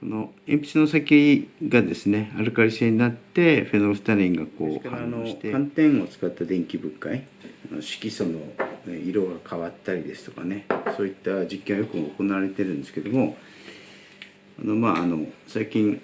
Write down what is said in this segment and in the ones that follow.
この鉛筆の先がですねアルカリ性になってフェノルフタリンがこう反応して。寒天を使った電気分解色素の色が変わったりですとかねそういった実験はよく行われてるんですけどもあのまああの最近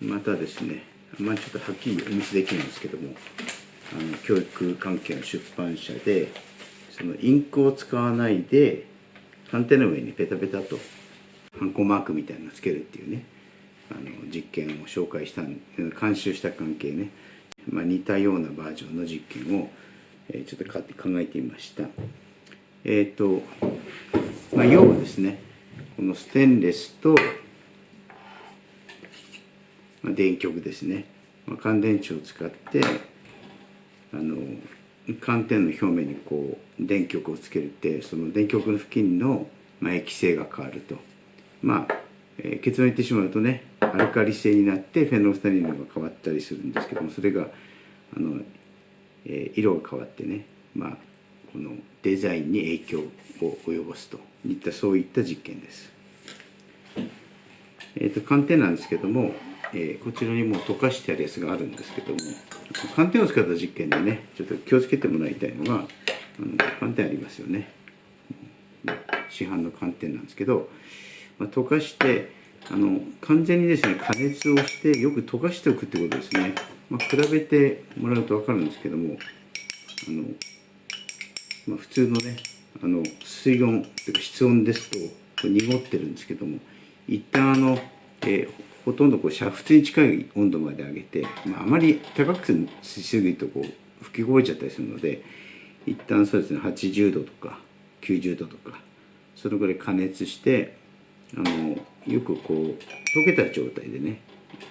またですねまあちょっとはっきりお見せできるんですけどもあの教育関係の出版社でそのインクを使わないで寒天の上にペタペタとハンコマークみたいなのつけるっていうね。あの実験を紹介した監修した関係ね、まあ、似たようなバージョンの実験を、えー、ちょっと買って考えてみました。えっ、ー、と、まあ、要はですねこのステンレスと、まあ、電極ですね、まあ、乾電池を使ってあの寒天の表面にこう電極をつけるってその電極の付近の、まあ、液性が変わると。まあ、えー、結論言ってしまうとねアルカリ性になってフェノルフタリンが変わったりするんですけどもそれがあの、えー、色が変わってね、まあ、このデザインに影響を及ぼすといったそういった実験です。えーと、寒天なんですけども、えー、こちらにも溶かしてあるやつがあるんですけども寒天を使った実験でねちょっと気をつけてもらいたいのがあの寒天ありますよね市販の寒天なんですけどまあ、溶かしてあの完全にですね加熱をしてよく溶かしておくってことですね、まあ、比べてもらうと分かるんですけどもあの、まあ、普通のねあの水温というか室温ですと濁ってるんですけども一旦あの、えー、ほとんどこう煮沸に近い温度まで上げて、まあ、あまり高くしすぎるとこう吹きこぼれちゃったりするので一旦そうですね80度とか90度とかそれぐらい加熱してあのよくこう溶けた状態でね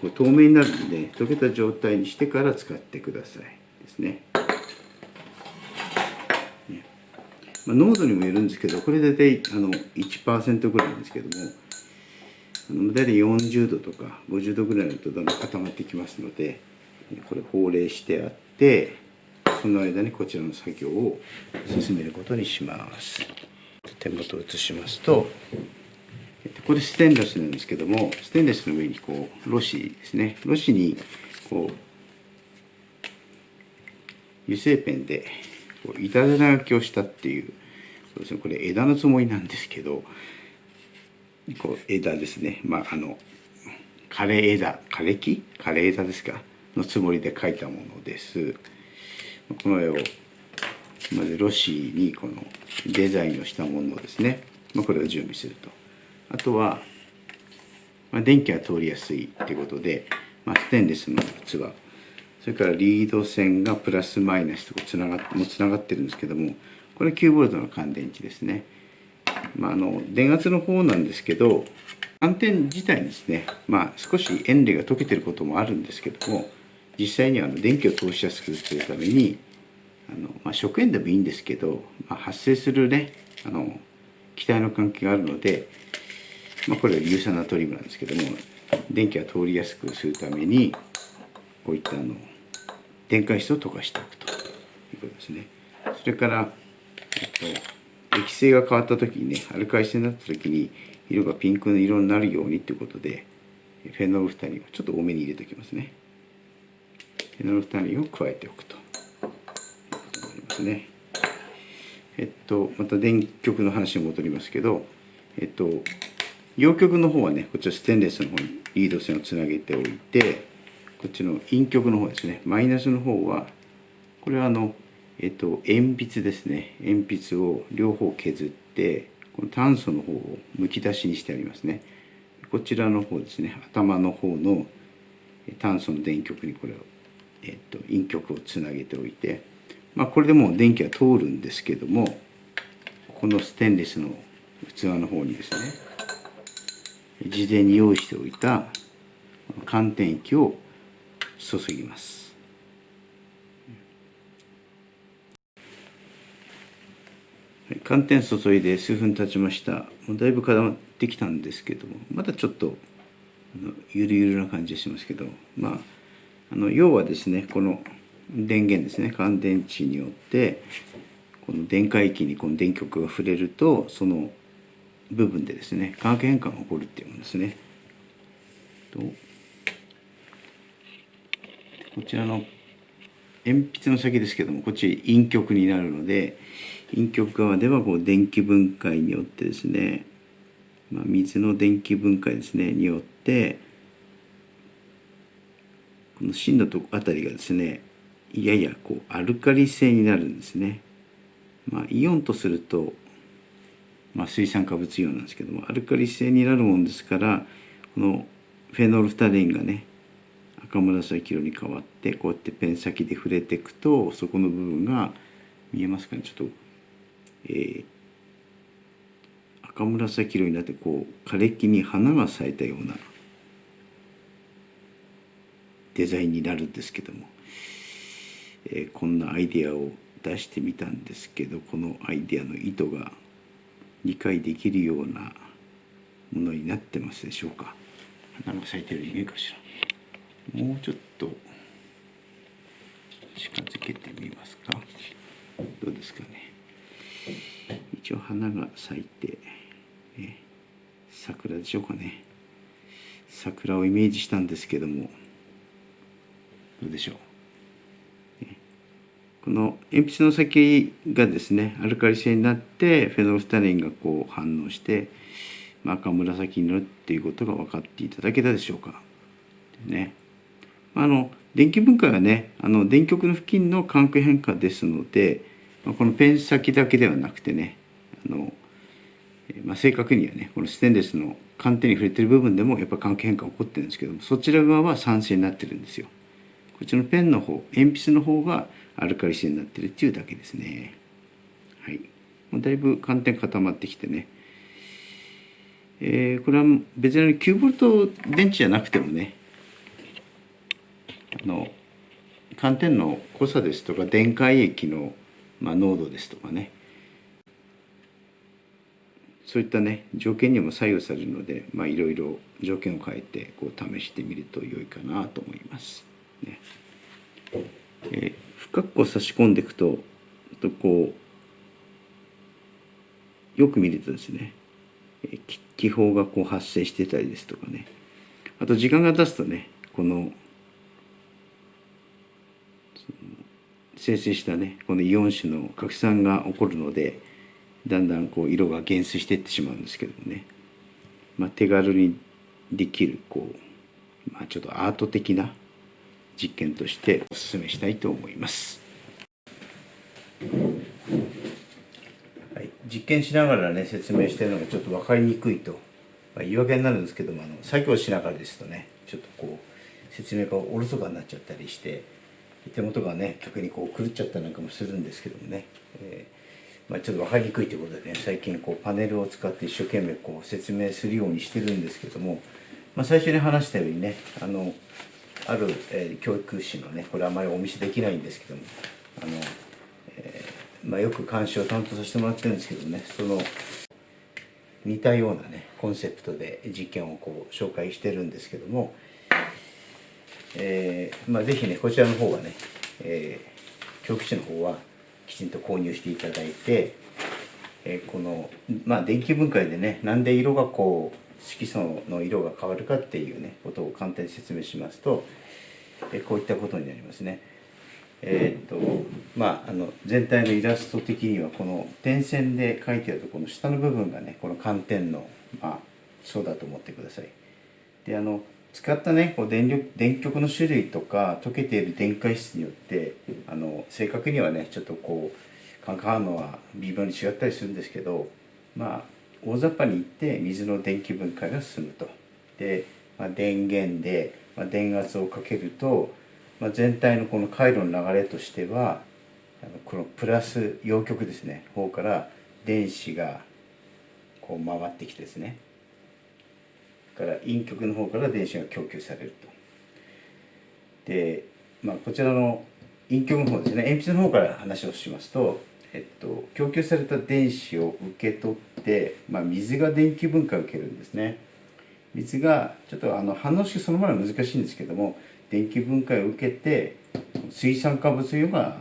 こう透明になるんで溶けた状態にしてから使ってくださいですね。ねまあ、濃度にもよるんですけどこれ大体あの1%ぐらいなんですけどもあの大体40度とか50度ぐらいのとだんだん固まってきますのでこれ法令してあってその間にこちらの作業を進めることにします。手元を移しますとこれステンレスなんですけどもステンレスの上にこうロシですね。ロシにこう油性ペンでこう板手書きをしたっていうそうです、ね、これ枝のつもりなんですけどこう枝ですね。まああの枯れ枝枯れ木？枯れ枝ですか？のつもりで描いたものです。この絵をまずロシにこのデザインをしたものをですね、まあ、これを準備すると。あとは、まあ、電気が通りやすいっていうことで、まあ、ステンレスの器それからリード線がプラスマイナスとつながってもつながってるんですけどもこれ 9V の乾電池ですね、まあ、あの電圧の方なんですけど寒天自体にですね、まあ、少し塩類が溶けてることもあるんですけども実際にはあの電気を通しやすくするためにあの、まあ、食塩でもいいんですけど、まあ、発生するねあの気体の関係があるのでまあ、これは硫酸ナトリウムなんですけども電気が通りやすくするためにこういったあの電解質を溶かしておくということですね。それから、えっと、液性が変わった時にねアルカリ性になった時に色がピンクの色になるようにということでフェノールフタリンをちょっと多めに入れておきますね。フェノールフタリンを加えておくということになりますね。えっとまた電極の話に戻りますけどえっと陽極の方はねこちらステンレスの方にリード線をつなげておいてこっちの陰極の方ですね。マイナスの方はこれはあのえっと鉛筆ですね。鉛筆を両方削ってこの炭素の方をむき出しにしてありますね。こちらの方ですね。頭の方の炭素の電極にこれを、えっと、陰極をつなげておいてまあこれでもう電気は通るんですけどもこのステンレスの器の方にですね事前に用意しておいた寒天液を注ぎます。寒天注いで数分経ちました。もうだいぶ固まってきたんですけどもまだちょっとゆるゆるな感じがしますけどまああの要はですねこの電源ですね。乾電池によってこの電解液にこの電極が触れるとその部分でですね化学変化が起こるっていうものですねとこちらの鉛筆の先ですけどもこっち陰極になるので陰極側ではこう電気分解によってですね、まあ、水の電気分解ですねによってこの芯のとこあたりがですねややこうアルカリ性になるんですね。まあ、イオンとすると、まあ、水酸化物イオンなんですけどもアルカリ性になるもんですからこのフェノールフタレインがね赤紫色に変わってこうやってペン先で触れていくとそこの部分が見えますかねちょっと、えー、赤紫色になってこう枯れ木に花が咲いたようなデザインになるんですけども、えー、こんなアイデアを出してみたんですけどこのアイデアの意図が理解できるようなものになってますでしょうか。花が咲いてるように見えるかしら。もうちょっと近づけてみますか。どうですかね。一応花が咲いて、え桜でしょうかね。桜をイメージしたんですけどもどうでしょうこの鉛筆の先がですねアルカリ性になってフェノルフタレンがこう反応して、まあ、赤紫になるっていうことが分かっていただけたでしょうか。ね。あの電気分解はねあの電極の付近の環境変化ですので、まあ、このペン先だけではなくてねあの、まあ、正確にはねこのステンレスの寒天に触れてる部分でもやっぱ環境変化起こってるんですけどもそちら側は酸性になってるんですよ。こっちのペンの方鉛筆の方がアルカリ性になってるっていうだけですね。はい。もうだいぶ寒天固まってきてね。えー、これは別に9ボルト電池じゃなくてもね、あの、寒天の濃さですとか電解液の、まあ、濃度ですとかね、そういったね条件にも左右されるので、いろいろ条件を変えてこう試してみると良いかなと思います。ねえー深くこ差し込んでいくととこうよく見るとですね。気泡がこう発生してたりですとかね。あと時間が経つとねこの生成したねこのイオン種の拡散が起こるのでだんだんこう色が減衰していってしまうんですけどもね、まあ、手軽にできるこう、まあ、ちょっとアート的な実験としてお勧めしたいと思います。はい、実験しながらね説明してるのがちょっと分かりにくいと、まあ、言い訳になるんですけどもあの作業しながらですとねちょっとこう説明がおろそかになっちゃったりして手元がね逆にこう狂っちゃったなんかもするんですけどもね、えー、まあ、ちょっと分かりにくいということでね最近こうパネルを使って一生懸命こう説明するようにしてるんですけども、まあ、最初に話したようにねあのある、えー、教育士のねこれあまりお見せできないんですけどもあの、えー、まあ、よく監視を担当させてもらってるんですけどねその似たようなねコンセプトで実験をこう紹介してるんですけども、えーまあ、ぜひねこちらの方はね、えー、教育士の方はきちんと購入していただいて、えー、この、まあ、電気分解でねなんで色がこう色素の色が変わるかっていうねことを簡単に説明しますと、えこういったことになりますね。えー、っとまああの全体のイラスト的にはこの点線で書いてあるとこの下の部分がねこの寒天のまあそうだと思ってください。であの使ったねこう電力電極の種類とか溶けている電解質によってあの正確にはねちょっとこう感化反応は微妙に違ったりするんですけどまあ大雑把に言って水の電気分解が進むと。で、まあ、電源で、まあ、電圧をかけると、まあ、全体のこの回路の流れとしてはこのプラス陽極ですね方から電子がこう回ってきてですねから陰極の方から電子が供給されると。で、まあ、こちらの陰極の方ですね鉛筆の方から話をしますとえっと、供給された電子を受け取って、まあ、水が電気分解を受けるんですね。水がちょっとあの反応式そのものは難しいんですけども電気分解を受けて水酸化物イオンが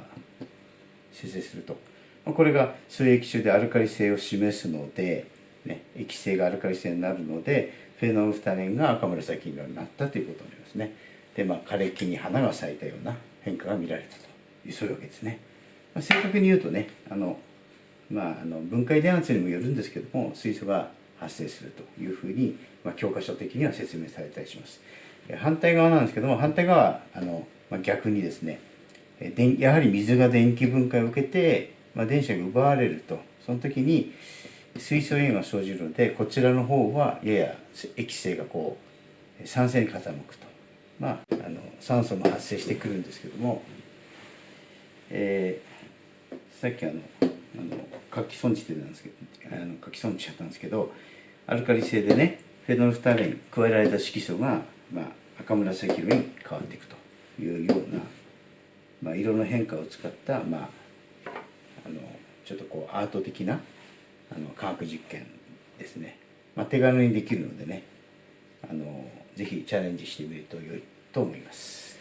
生成すると。これが水液中でアルカリ性を示すのでね、液性がアルカリ性になるのでフェノールフタレンが赤紫色になったということになりますね。でまあ枯れ木に花が咲いたような変化が見られたというそういうわけですね、まあ、正確に言うとねあの、まあ、あの分解電圧にもよるんですけども水素が発生するというふうに、まあ、教科書的には説明されたりします。反対側なんですけども反対側あの、まあ、逆にですねやはり水が電気分解を受けて、まあ、電子が奪われると。その時に水素塩が生じるのでこちらの方はやや液性がこう酸性に傾くと、まあ、あの酸素も発生してくるんですけども、えー、さっきあのあの活気損地ってなんですけどあの活気損地しちゃったんですけどアルカリ性でねフェノルフタレン加えられた色素が、まあ、赤紫色に変わっていくというような、まあ、色の変化を使った、まあ、あのちょっとこうアート的なあの科学実験ですね、まあ、手軽にできるのでねあのぜひチャレンジしてみると良いと思います。